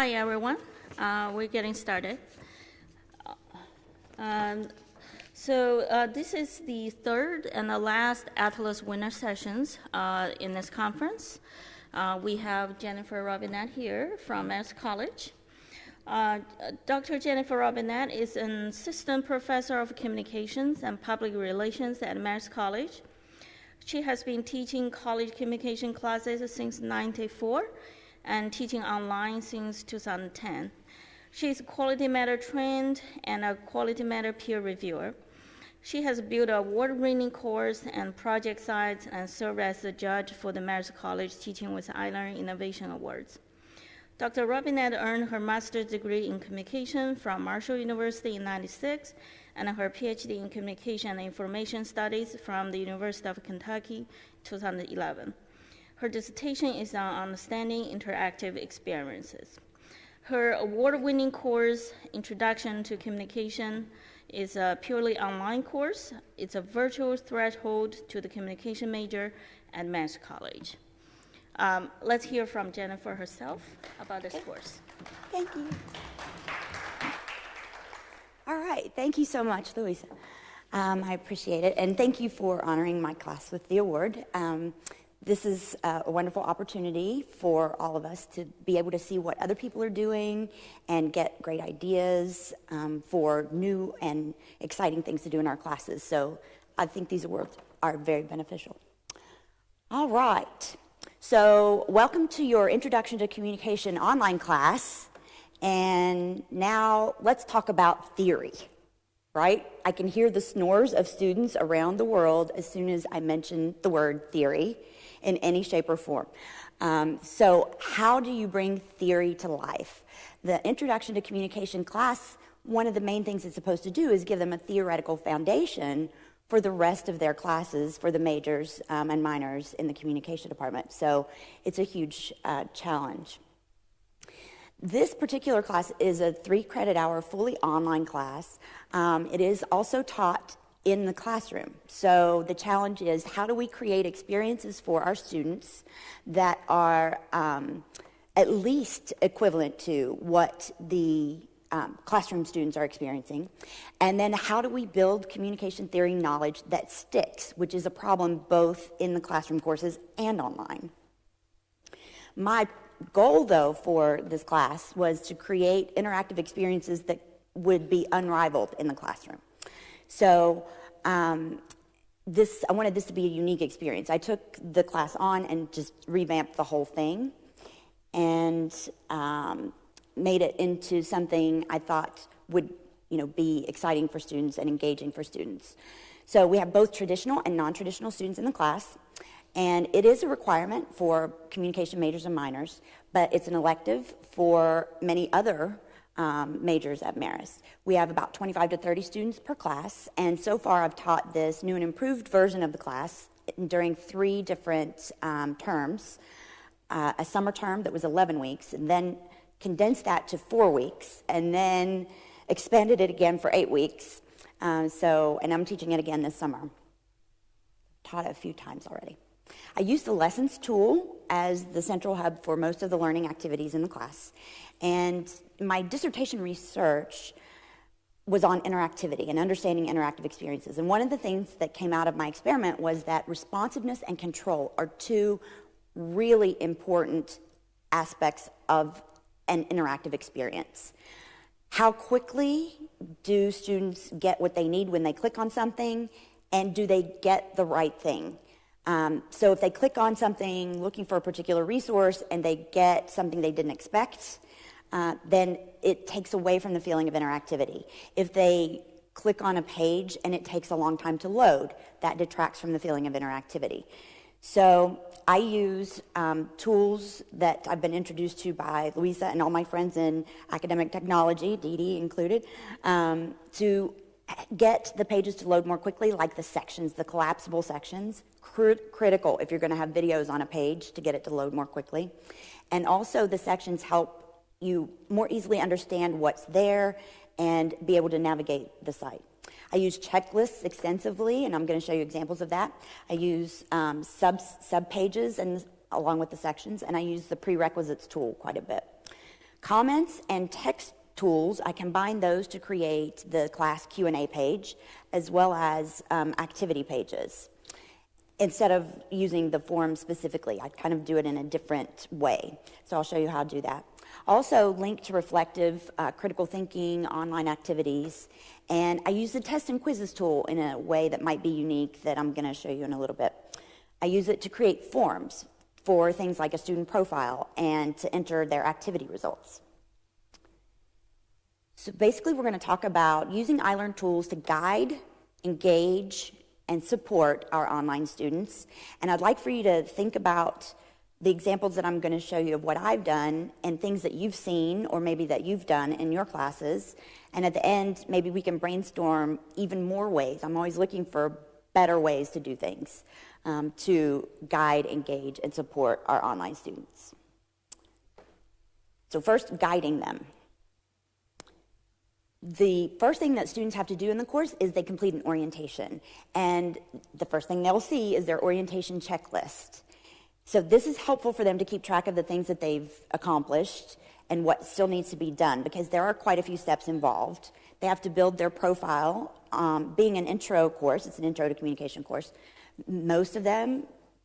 Hi, everyone. Uh, we're getting started. Um, so uh, this is the third and the last Atlas winner sessions uh, in this conference. Uh, we have Jennifer Robinette here from Marist College. Uh, Dr. Jennifer Robinette is an assistant professor of communications and public relations at Marist College. She has been teaching college communication classes since 1994 and teaching online since 2010. She is quality matter trained and a quality matter peer reviewer. She has built award-winning course and project sites and served as a judge for the Marist College Teaching with iLearn Innovation Awards. Dr. Robinette earned her master's degree in communication from Marshall University in 96 and her PhD in communication and information studies from the University of Kentucky 2011. Her dissertation is on understanding interactive experiences. Her award-winning course, Introduction to Communication, is a purely online course. It's a virtual threshold to the communication major at Marist College. Um, let's hear from Jennifer herself about this course. Thank you. All right, thank you so much, Louisa. Um, I appreciate it, and thank you for honoring my class with the award. Um, this is uh, a wonderful opportunity for all of us to be able to see what other people are doing and get great ideas um, for new and exciting things to do in our classes. So I think these awards are very beneficial. All right. So welcome to your Introduction to Communication online class. And now let's talk about theory, right? I can hear the snores of students around the world as soon as I mention the word theory in any shape or form. Um, so, how do you bring theory to life? The Introduction to Communication class, one of the main things it's supposed to do is give them a theoretical foundation for the rest of their classes for the majors um, and minors in the communication department. So, it's a huge uh, challenge. This particular class is a three credit hour, fully online class. Um, it is also taught in the classroom. So the challenge is how do we create experiences for our students that are um, at least equivalent to what the um, classroom students are experiencing? And then how do we build communication theory knowledge that sticks, which is a problem both in the classroom courses and online? My goal, though, for this class was to create interactive experiences that would be unrivaled in the classroom. So um, this, I wanted this to be a unique experience. I took the class on and just revamped the whole thing and um, made it into something I thought would you know, be exciting for students and engaging for students. So we have both traditional and non-traditional students in the class, and it is a requirement for communication majors and minors, but it's an elective for many other um, majors at Marist. We have about 25 to 30 students per class, and so far I've taught this new and improved version of the class during three different um, terms. Uh, a summer term that was 11 weeks, and then condensed that to four weeks, and then expanded it again for eight weeks. Um, so, and I'm teaching it again this summer. Taught it a few times already. I use the lessons tool as the central hub for most of the learning activities in the class. And my dissertation research was on interactivity and understanding interactive experiences. And one of the things that came out of my experiment was that responsiveness and control are two really important aspects of an interactive experience. How quickly do students get what they need when they click on something, and do they get the right thing? Um, so if they click on something looking for a particular resource and they get something they didn't expect, uh, then it takes away from the feeling of interactivity. If they click on a page and it takes a long time to load, that detracts from the feeling of interactivity. So I use um, tools that I've been introduced to by Louisa and all my friends in academic technology, Dee Dee included, um, to get the pages to load more quickly, like the sections, the collapsible sections, critical if you're going to have videos on a page to get it to load more quickly. And also the sections help you more easily understand what's there and be able to navigate the site. I use checklists extensively, and I'm going to show you examples of that. I use um, sub, sub pages and along with the sections, and I use the prerequisites tool quite a bit. Comments and text tools, I combine those to create the class Q&A page as well as um, activity pages. Instead of using the form specifically, I kind of do it in a different way. So I'll show you how to do that. Also link to reflective, uh, critical thinking, online activities, and I use the test and quizzes tool in a way that might be unique that I'm going to show you in a little bit. I use it to create forms for things like a student profile and to enter their activity results. So basically, we're going to talk about using iLearn tools to guide, engage, and support our online students. And I'd like for you to think about the examples that I'm going to show you of what I've done and things that you've seen or maybe that you've done in your classes. And at the end, maybe we can brainstorm even more ways. I'm always looking for better ways to do things um, to guide, engage, and support our online students. So, first, guiding them. The first thing that students have to do in the course is they complete an orientation. And the first thing they'll see is their orientation checklist. So this is helpful for them to keep track of the things that they've accomplished and what still needs to be done because there are quite a few steps involved. They have to build their profile. Um, being an intro course, it's an intro to communication course. Most of them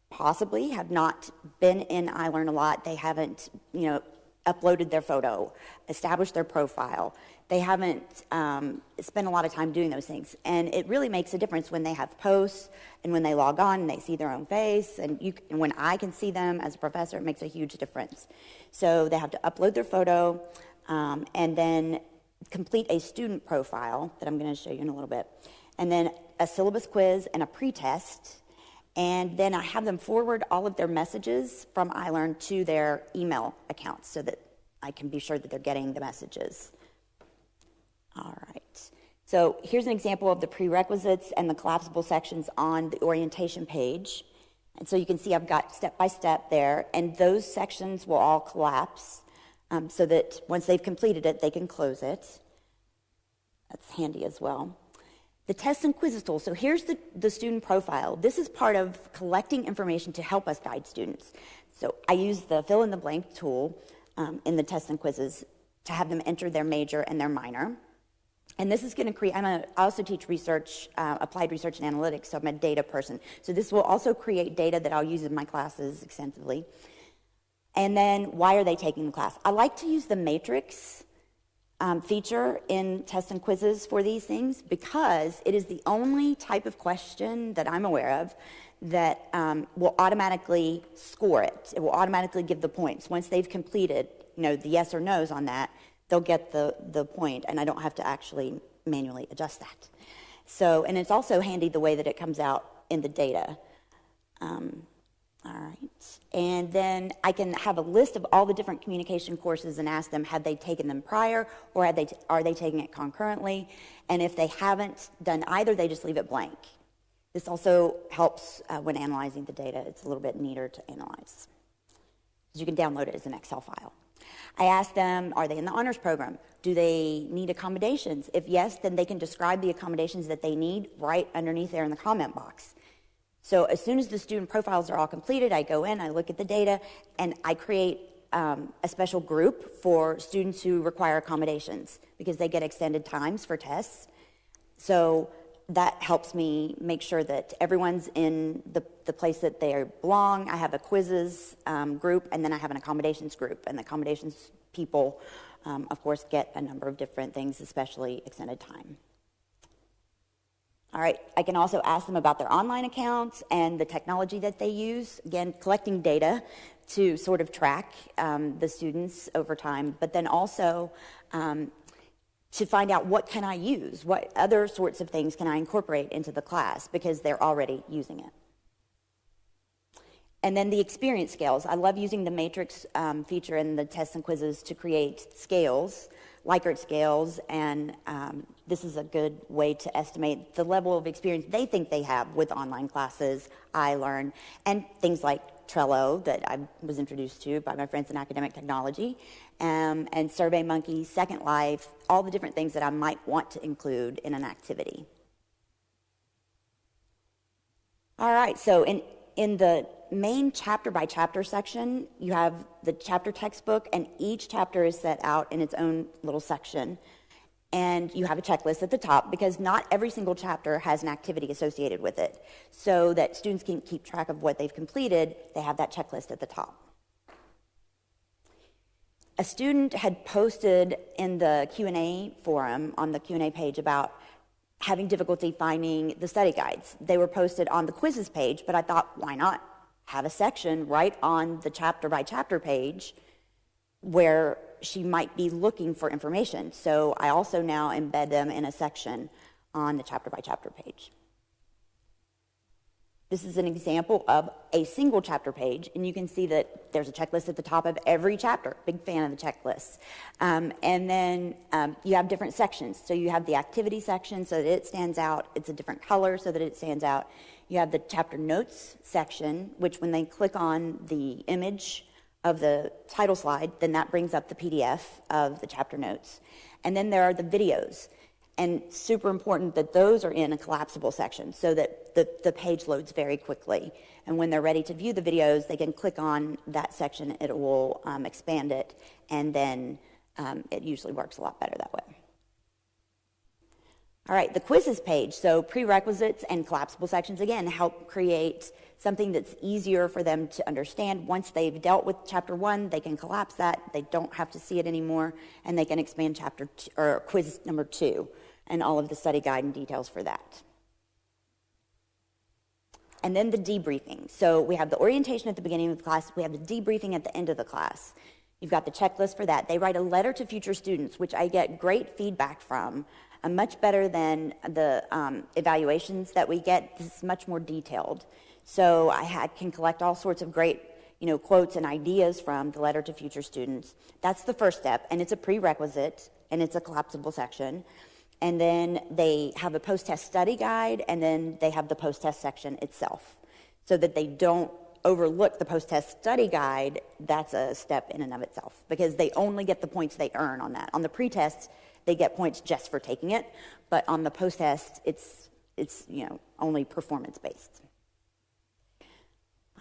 possibly have not been in iLearn a lot. They haven't, you know, uploaded their photo, established their profile. They haven't um, spent a lot of time doing those things. And it really makes a difference when they have posts and when they log on and they see their own face. And, you, and when I can see them as a professor, it makes a huge difference. So they have to upload their photo um, and then complete a student profile that I'm going to show you in a little bit. And then a syllabus quiz and a pretest and then I have them forward all of their messages from iLearn to their email accounts so that I can be sure that they're getting the messages. All right. So here's an example of the prerequisites and the collapsible sections on the orientation page. And so you can see I've got step by step there, and those sections will all collapse um, so that once they've completed it, they can close it. That's handy as well. The tests and quizzes tool. So here's the, the student profile. This is part of collecting information to help us guide students. So I use the fill in the blank tool um, in the tests and quizzes to have them enter their major and their minor. And this is going to create, I'm a, I also teach research, uh, applied research and analytics, so I'm a data person. So this will also create data that I'll use in my classes extensively. And then why are they taking the class? I like to use the matrix um, feature in tests and quizzes for these things because it is the only type of question that I'm aware of that um, will automatically score it. It will automatically give the points. Once they've completed, you know, the yes or no's on that, they'll get the, the point, and I don't have to actually manually adjust that. So, and it's also handy the way that it comes out in the data. Um, all right. And then I can have a list of all the different communication courses and ask them, have they taken them prior or had they are they taking it concurrently? And if they haven't done either, they just leave it blank. This also helps uh, when analyzing the data. It's a little bit neater to analyze. You can download it as an Excel file. I ask them, are they in the honors program? Do they need accommodations? If yes, then they can describe the accommodations that they need right underneath there in the comment box. So as soon as the student profiles are all completed, I go in, I look at the data, and I create um, a special group for students who require accommodations because they get extended times for tests. So that helps me make sure that everyone's in the, the place that they belong. I have a quizzes um, group, and then I have an accommodations group. And the accommodations people, um, of course, get a number of different things, especially extended time. All right, I can also ask them about their online accounts and the technology that they use. Again, collecting data to sort of track um, the students over time, but then also um, to find out what can I use, what other sorts of things can I incorporate into the class because they're already using it. And then the experience scales. I love using the matrix um, feature in the tests and quizzes to create scales Likert scales, and um, this is a good way to estimate the level of experience they think they have with online classes, iLearn, and things like Trello that I was introduced to by my friends in academic technology, um, and SurveyMonkey, Second Life, all the different things that I might want to include in an activity. All right, so in, in the main chapter by chapter section, you have the chapter textbook, and each chapter is set out in its own little section. And you have a checklist at the top because not every single chapter has an activity associated with it. So that students can keep track of what they've completed, they have that checklist at the top. A student had posted in the Q&A forum on the Q&A page about having difficulty finding the study guides. They were posted on the quizzes page, but I thought, why not have a section right on the chapter by chapter page where she might be looking for information. So I also now embed them in a section on the chapter by chapter page. This is an example of a single chapter page, and you can see that there's a checklist at the top of every chapter. Big fan of the checklists. Um, and then um, you have different sections. So you have the activity section so that it stands out. It's a different color so that it stands out. You have the chapter notes section, which when they click on the image of the title slide, then that brings up the PDF of the chapter notes. And then there are the videos. And super important that those are in a collapsible section so that the, the page loads very quickly. And when they're ready to view the videos, they can click on that section, it will um, expand it, and then um, it usually works a lot better that way. All right, the quizzes page. So prerequisites and collapsible sections, again, help create something that's easier for them to understand. Once they've dealt with chapter one, they can collapse that. They don't have to see it anymore, and they can expand chapter or quiz number two and all of the study guide and details for that. And then the debriefing. So we have the orientation at the beginning of the class, we have the debriefing at the end of the class. You've got the checklist for that. They write a letter to future students, which I get great feedback from, uh, much better than the um, evaluations that we get. This is much more detailed. So I had, can collect all sorts of great you know, quotes and ideas from the letter to future students. That's the first step, and it's a prerequisite, and it's a collapsible section and then they have a post-test study guide, and then they have the post-test section itself, so that they don't overlook the post-test study guide. That's a step in and of itself because they only get the points they earn on that. On the pre-test, they get points just for taking it, but on the post-test, it's it's you know only performance-based.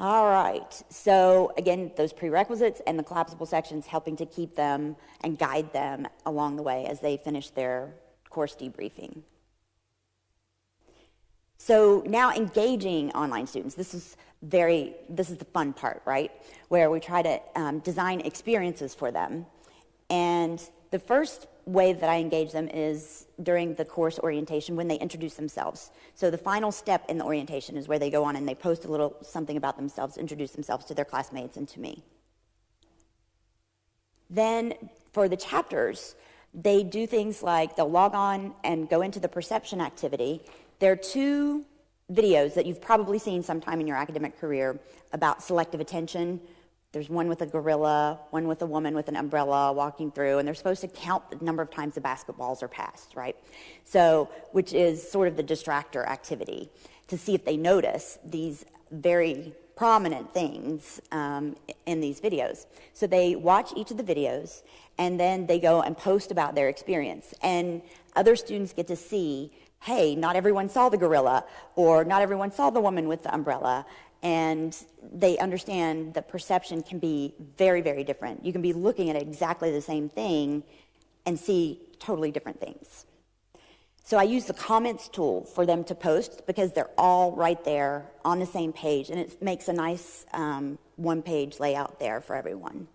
All right. So again, those prerequisites and the collapsible sections helping to keep them and guide them along the way as they finish their course debriefing. So now engaging online students. This is very, this is the fun part, right? Where we try to um, design experiences for them. And the first way that I engage them is during the course orientation when they introduce themselves. So the final step in the orientation is where they go on and they post a little something about themselves, introduce themselves to their classmates and to me. Then for the chapters, they do things like they'll log on and go into the perception activity. There are two videos that you've probably seen sometime in your academic career about selective attention. There's one with a gorilla, one with a woman with an umbrella walking through, and they're supposed to count the number of times the basketballs are passed, right? So, which is sort of the distractor activity to see if they notice these very prominent things um, in these videos. So they watch each of the videos and then they go and post about their experience. And other students get to see, hey, not everyone saw the gorilla, or not everyone saw the woman with the umbrella. And they understand that perception can be very, very different. You can be looking at exactly the same thing and see totally different things. So I use the comments tool for them to post because they're all right there on the same page, and it makes a nice um, one page layout there for everyone.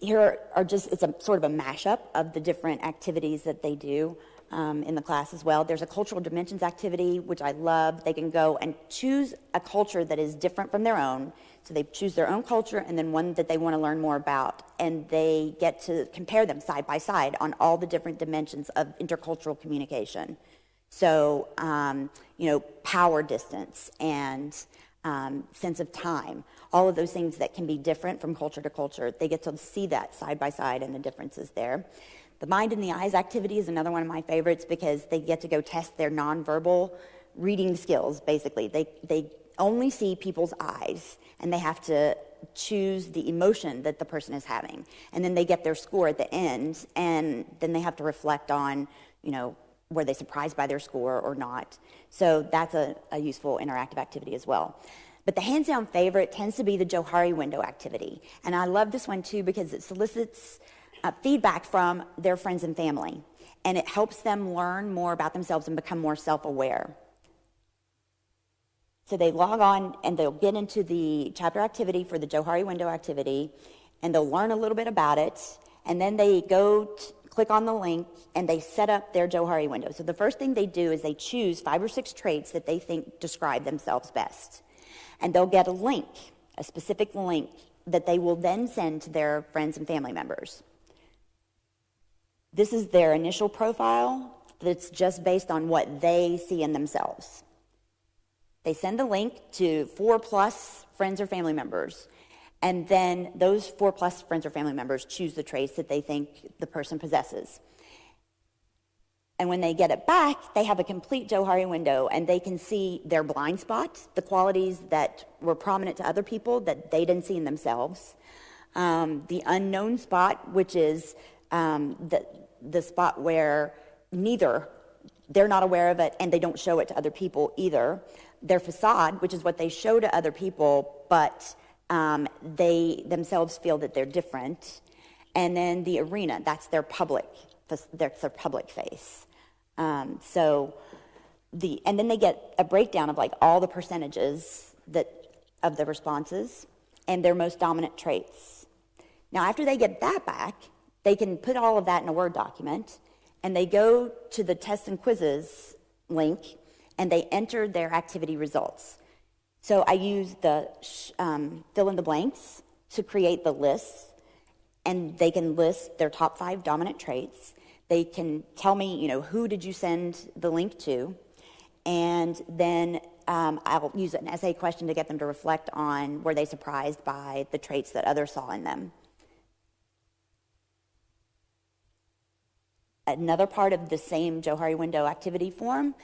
Here are just, it's a sort of a mashup of the different activities that they do um, in the class as well. There's a cultural dimensions activity, which I love. They can go and choose a culture that is different from their own. So they choose their own culture and then one that they want to learn more about. And they get to compare them side by side on all the different dimensions of intercultural communication. So, um, you know, power distance and um, sense of time, all of those things that can be different from culture to culture. They get to see that side by side and the differences there. The mind in the eyes activity is another one of my favorites because they get to go test their nonverbal reading skills, basically. They, they only see people's eyes and they have to choose the emotion that the person is having. And then they get their score at the end and then they have to reflect on, you know, were they surprised by their score or not? So that's a, a useful interactive activity as well. But the hands down favorite tends to be the Johari window activity. And I love this one too because it solicits uh, feedback from their friends and family. And it helps them learn more about themselves and become more self aware. So they log on and they'll get into the chapter activity for the Johari window activity and they'll learn a little bit about it. And then they go click on the link and they set up their Johari window. So the first thing they do is they choose five or six traits that they think describe themselves best. And they'll get a link, a specific link that they will then send to their friends and family members. This is their initial profile that's just based on what they see in themselves. They send the link to four plus friends or family members, and then those four plus friends or family members choose the traits that they think the person possesses. And when they get it back, they have a complete Johari window and they can see their blind spots, the qualities that were prominent to other people that they didn't see in themselves, um, the unknown spot, which is um, the, the spot where neither they're not aware of it and they don't show it to other people either. Their facade, which is what they show to other people, but um, they themselves feel that they're different. And then the arena, that's their public, that's their public face. Um, so the and then they get a breakdown of like all the percentages that of the responses and their most dominant traits. Now after they get that back, they can put all of that in a Word document and they go to the tests and quizzes link and they enter their activity results. So I use the um, fill in the blanks to create the lists, and they can list their top five dominant traits. They can tell me, you know, who did you send the link to, and then um, I'll use an essay question to get them to reflect on were they surprised by the traits that others saw in them. Another part of the same Johari window activity form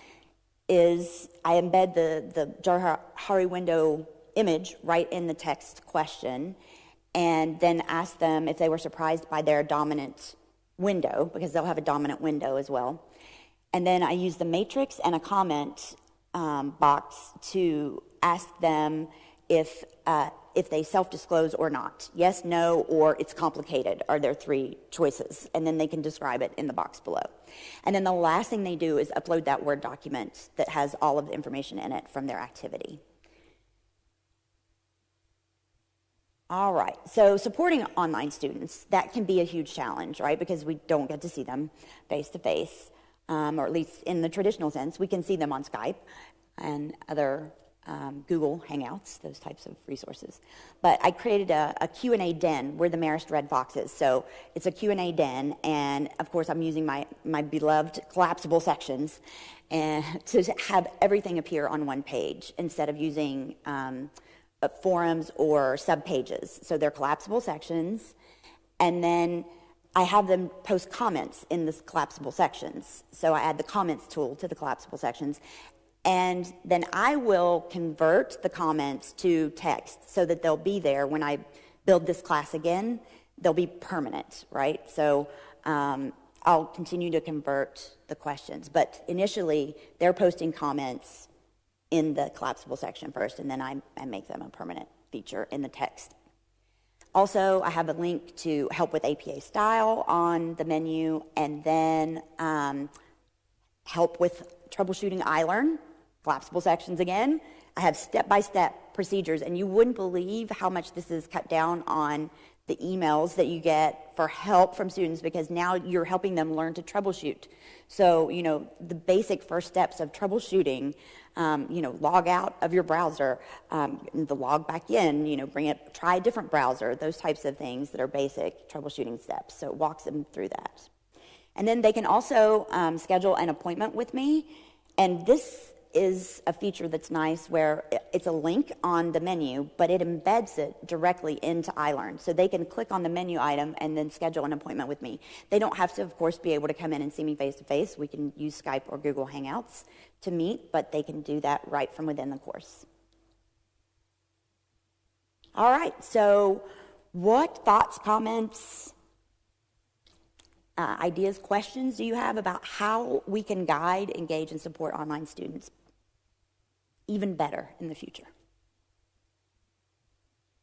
is I embed the, the Johari window image right in the text question and then ask them if they were surprised by their dominant window, because they'll have a dominant window as well. And then I use the matrix and a comment um, box to ask them if, uh, if they self disclose or not. Yes, no, or it's complicated are their three choices. And then they can describe it in the box below. And then the last thing they do is upload that Word document that has all of the information in it from their activity. All right, so supporting online students, that can be a huge challenge, right? Because we don't get to see them face to face, or at least in the traditional sense. We can see them on Skype and other um, Google Hangouts, those types of resources. But I created a, a Q&A den. We're the Marist Red Foxes, so it's a Q&A den, and of course I'm using my, my beloved collapsible sections and to have everything appear on one page instead of using um, uh, forums or subpages. So they're collapsible sections, and then I have them post comments in the collapsible sections. So I add the comments tool to the collapsible sections, and then I will convert the comments to text so that they'll be there when I build this class again. They'll be permanent, right? So um, I'll continue to convert the questions, but initially they're posting comments in the collapsible section first, and then I, I make them a permanent feature in the text. Also, I have a link to help with APA style on the menu, and then um, help with troubleshooting iLearn, collapsible sections again. I have step by step procedures, and you wouldn't believe how much this is cut down on the emails that you get for help from students because now you're helping them learn to troubleshoot. So, you know, the basic first steps of troubleshooting, um, you know, log out of your browser, um, the log back in, you know, bring it, try a different browser, those types of things that are basic troubleshooting steps. So it walks them through that. And then they can also um, schedule an appointment with me. And this is a feature that's nice where it's a link on the menu, but it embeds it directly into iLearn. So they can click on the menu item and then schedule an appointment with me. They don't have to, of course, be able to come in and see me face to face. We can use Skype or Google Hangouts to meet, but they can do that right from within the course. All right, so what thoughts, comments, uh, ideas, questions do you have about how we can guide, engage, and support online students even better in the future?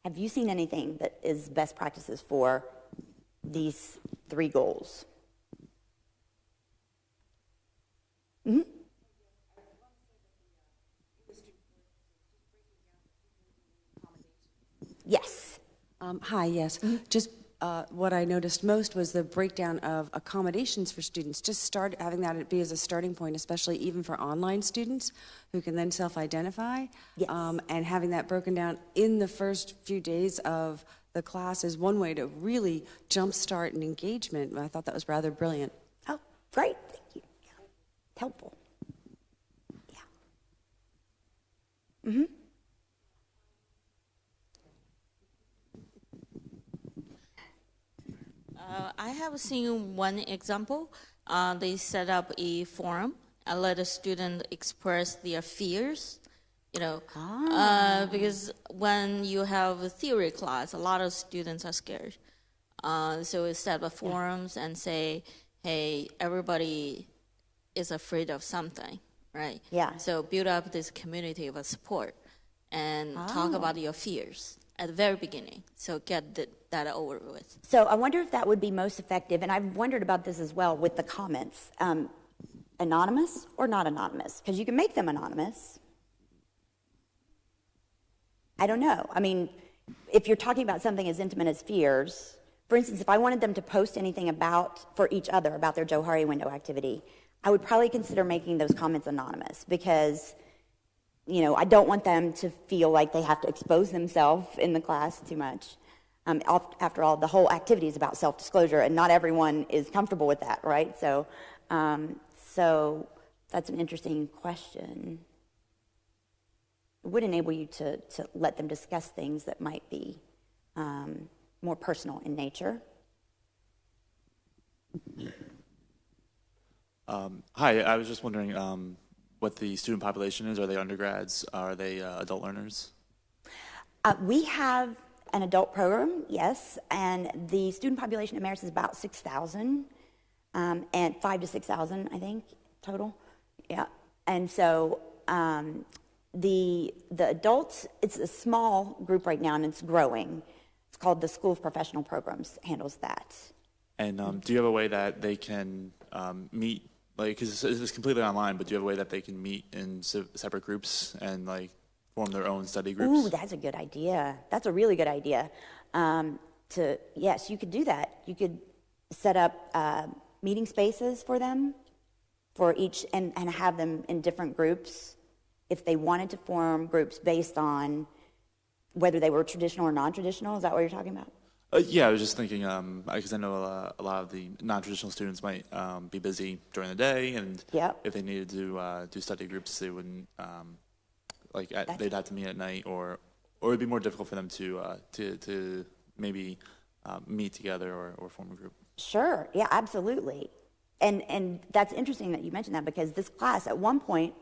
Have you seen anything that is best practices for these three goals? hmm Yes. Um, Hi, yes. Just uh, what I noticed most was the breakdown of accommodations for students. Just start having that be as a starting point, especially even for online students who can then self-identify. Yes. Um, And having that broken down in the first few days of the class is one way to really jumpstart an engagement. I thought that was rather brilliant. Oh, great. Thank you. Yeah. Helpful. Yeah. Uh, I have seen one example. Uh, they set up a forum and let a student express their fears. You know, uh, because when you have a theory class, a lot of students are scared. Uh, so we set up forums and say, "Hey, everybody is afraid of something, right? Yeah. So build up this community of support and talk Oh. about your fears at the very beginning. So get the, that over with. So I wonder if that would be most effective, and I've wondered about this as well with the comments. Um, anonymous or not anonymous? Because you can make them anonymous. I don't know. I mean, if you're talking about something as intimate as fears, for instance, if I wanted them to post anything about for each other about their Johari window activity, I would probably consider making those comments anonymous because you know, I don't want them to feel like they have to expose themselves in the class too much. Um, after all, the whole activity is about self-disclosure, and not everyone is comfortable with that, right? So, um, so that's an interesting question. It would enable you to, to let them discuss things that might be um, more personal in nature. Um, hi, I was just wondering um, what the student population is. Are they undergrads? Are they uh, adult learners? Uh, we have an adult program, yes, and the student population at Marist is about 6,000, um, and five to 6,000, I think, total. Yeah, and so um, the the adults, it's a small group right now, and it's growing. It's called the School of Professional Programs. Handles that. And um, do you have a way that they can um, meet, like, because it's, it's completely online, but do you have a way that they can meet in se- separate groups and like form their own study groups? Ooh, that's a good idea. That's a really good idea. Um, to yes, you could do that. You could set up uh, meeting spaces for them, for each, and, and have them in different groups. If they wanted to form groups based on whether they were traditional or non-traditional, is that what you're talking about? Uh, yeah, I was just thinking because I know uh, a lot of the non-traditional students might um, be busy during the day, and Yep. if they needed to uh, do study groups, they wouldn't um, like at, they'd have to meet at night, or or it'd be more difficult for them to uh, to to maybe uh, meet together or, or form a group. Sure. Yeah, absolutely. And and that's interesting that you mentioned that because this class at one point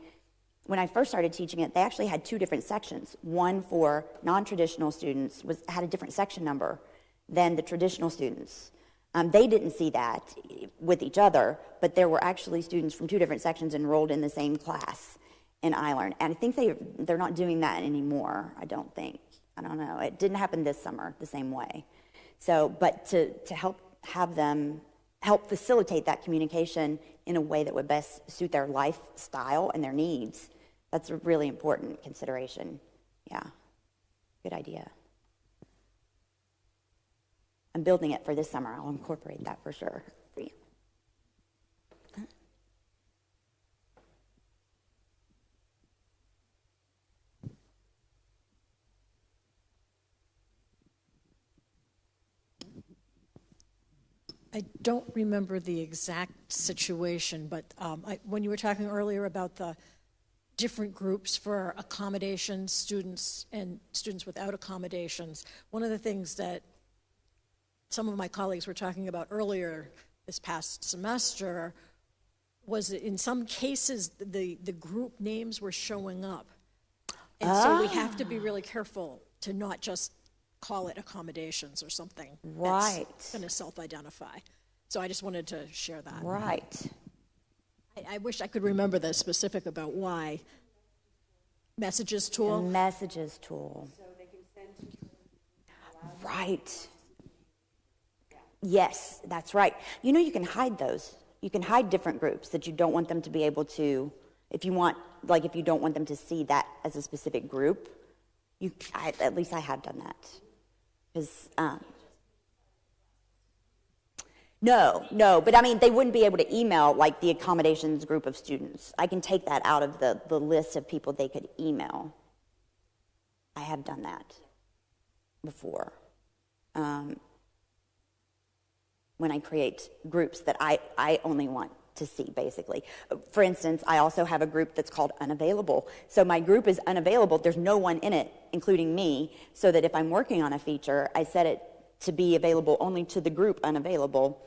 when I first started teaching it, they actually had two different sections. One for non-traditional students was had a different section number than the traditional students. Um, they didn't see that with each other, but there were actually students from two different sections enrolled in the same class in iLearn. And I think they they're not doing that anymore. I don't think. I don't know. It didn't happen this summer the same way. So, but to to help have them help facilitate that communication in a way that would best suit their lifestyle and their needs. That's a really important consideration. Yeah, good idea. I'm building it for this summer. I'll incorporate that for sure. for you. I don't remember the exact situation, but um, I, when you were talking earlier about the different groups for accommodations, students and students without accommodations, one of the things that some of my colleagues were talking about earlier this past semester was that in some cases the, the group names were showing up. And so we ah. have to be really careful to not just call it accommodations or something Right. that's going to self-identify. So I just wanted to share that. Right. I, I wish I could remember the specific about why. Messages The tool, messages tool. Right. Yes, that's right. You know, you can hide those. You can hide different groups that you don't want them to be able to, if you want, like, if you don't want them to see that as a specific group. You, I, at least I have done that. Because, um, no, no, but I mean, they wouldn't be able to email like the accommodations group of students. I can take that out of the, the list of people they could email. I have done that before. Um, when I create groups that I, I only want to see, basically. For instance, I also have a group that's called Unavailable. So my group is unavailable. There's no one in it, including me, so that if I'm working on a feature, I set it to be available only to the group Unavailable,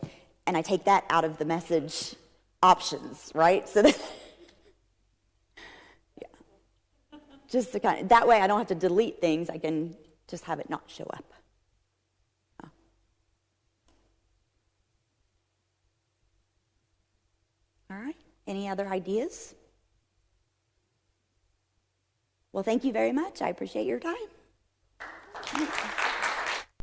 and I take that out of the message options, right? So that. yeah. Just to kind of, that way I don't have to delete things, I can just have it not show up. Any other ideas? Well, thank you very much. I appreciate your time.